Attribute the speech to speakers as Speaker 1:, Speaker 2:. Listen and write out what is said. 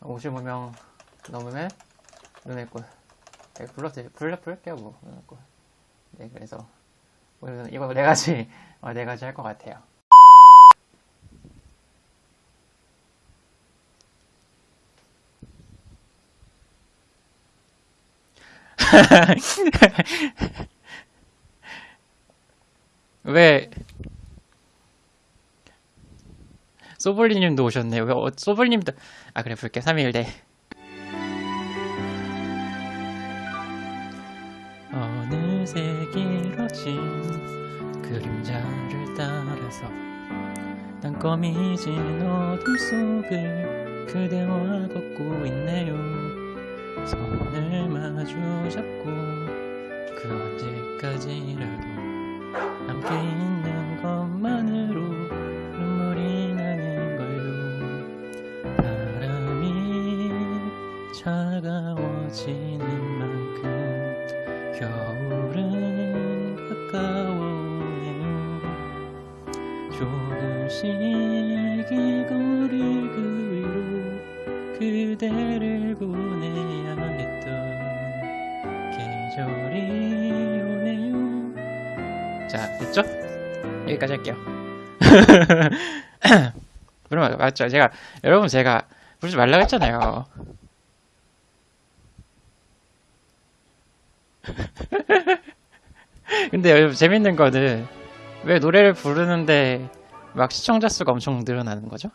Speaker 1: 55명 넘으면 눈에 꼴. 네, 불러 불러 부를게요 뭐 눈에 꼴. 네 그래서 오늘은 이거 네 가지 어, 네 가지 할 것 같아요. 왜 소블리님도 오셨네. 왜 어, 소블님도 아 그래 볼게 3일대. 어느새 길어진 그림자를 따라서 땅거미진 어둠 속을 그대와 걷고 있네요. 손을 마주 잡고 그 언제까지라도 함께 있는 차가워지는 만큼 겨울은 가까워오네요. 조금씩 이 거리 그 위로 그대를 보내야 했던 계절이 오네요. 자 됐죠? 여기까지 할게요. 그러면 맞죠? 제가 여러분 제가 부르지 말라고 했잖아요 근데 여러분 재밌는 거는 왜 노래를 부르는데 막 시청자 수가 엄청 늘어나는 거죠?